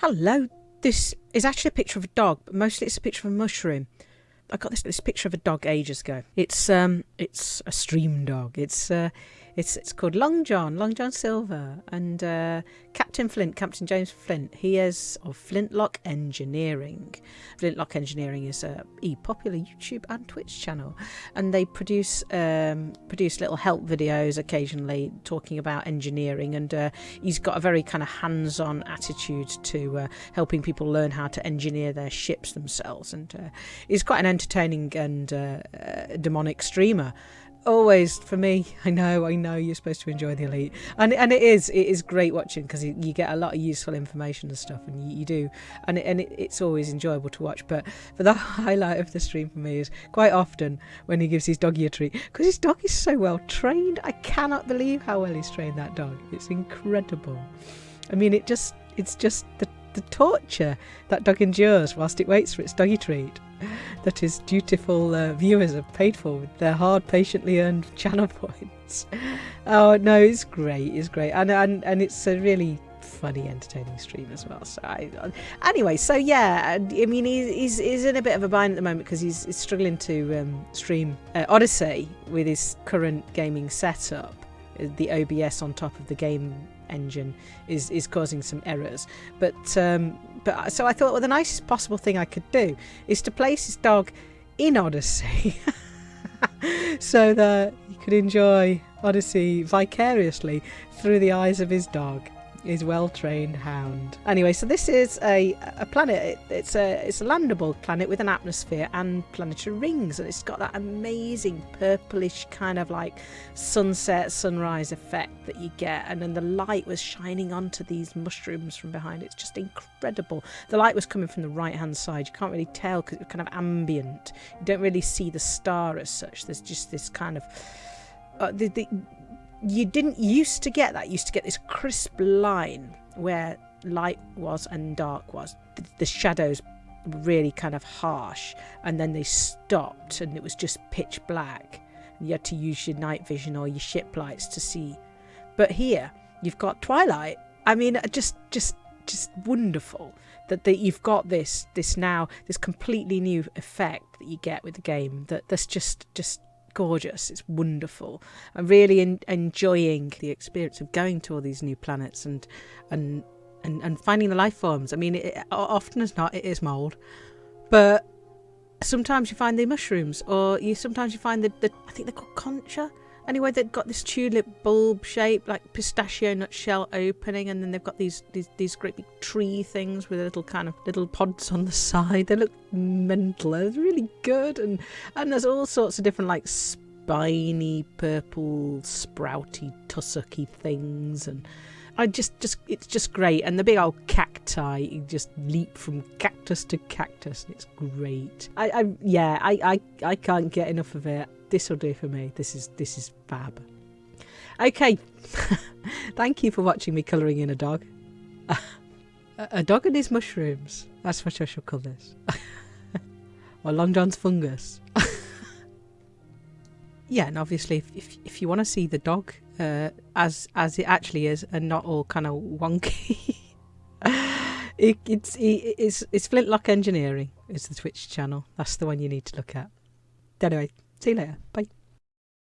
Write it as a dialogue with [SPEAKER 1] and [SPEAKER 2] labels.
[SPEAKER 1] Hello. This is actually a picture of a dog, but mostly it's a picture of a mushroom. I got this this picture of a dog ages ago. It's um it's a stream dog. It's uh it's it's called Long John, Long John Silver, and uh, Captain Flint, Captain James Flint. He is of Flintlock Engineering. Flintlock Engineering is a popular YouTube and Twitch channel, and they produce um, produce little help videos occasionally talking about engineering. And uh, he's got a very kind of hands-on attitude to uh, helping people learn how to engineer their ships themselves. And uh, he's quite an entertaining and uh, uh, demonic streamer always for me i know i know you're supposed to enjoy the elite. And and it is it is great watching because you, get a lot of useful information and stuff and you, you do. And it, and it, it's always enjoyable to watch. But but the highlight of the stream for me is quite often when he gives his doggy a treat because his dog is so well trained i cannot believe how well he's trained that dog. It's incredible. I mean it just it's just the the torture that dog endures whilst it waits for its doggy treat that his dutiful uh, viewers have paid for with their hard, patiently earned channel points. Oh no, it's great, it's great, and and and it's a really funny, entertaining stream as well. So I, anyway, so yeah, I mean he's, he's, he's in a bit of a bind at the moment because he's, he's, struggling to um, stream uh, Odyssey with his current gaming setup. The OBS on top of the game engine is is causing some errors. But um, but so I thought, well, the nicest possible thing I could do is to place his dog in Odyssey, so that he could enjoy Odyssey vicariously through the eyes of his dog his well-trained hound. Anyway, so this is a, a planet. It, it's a it's a landable planet with an atmosphere and planetary rings, and it's got that amazing purplish kind of like sunset sunrise effect that you get. And then the light was shining onto these mushrooms from behind. It's just incredible. The light was coming from the right-hand side. You can't really tell because it's kind of ambient. You don't really see the star as such. There's just this kind of uh, the, the you didn't used to get that. You used to get this crisp line where light was and dark was. The, the shadows really kind of harsh, and then they stopped, and it was just pitch black. And you had to use your night vision or your ship lights to see. But here, you've got twilight. I mean, uh, just just just wonderful that, that you've got this this now this completely new effect that you get with the game that that's just just gorgeous. It's wonderful. I'm really in, enjoying the experience of going to all these new planets and and and, and finding the life forms. I mean, it, often as not, it is mold, but sometimes you find the mushrooms, or you sometimes you find the, the I think they're called concha Anyway, they've got this tulip bulb shape, like pistachio nutshell opening, and then they've got these, these these great big tree things with little kind of little pods on the side. They look mental. They're really good, and and there's all sorts of different like spiny, purple, sprouty, tussocky things, and I just just it's just great. And the big old cacti, you just leap from cactus to cactus. And it's great. I, I yeah, I, I I can't get enough of it this will do for me. This is this is fab. Okay, thank you for watching me colouring in a dog. a dog and his mushrooms. That's what I shall call this. or Long John's fungus. yeah, and obviously, if, if, if you want to see the dog uh, as as it actually is, and not all kind of wonky, it, it's it, it's it's Flintlock Engineering. It's the Twitch channel. That's the one you need to look at. Anyway, See you later. Bye.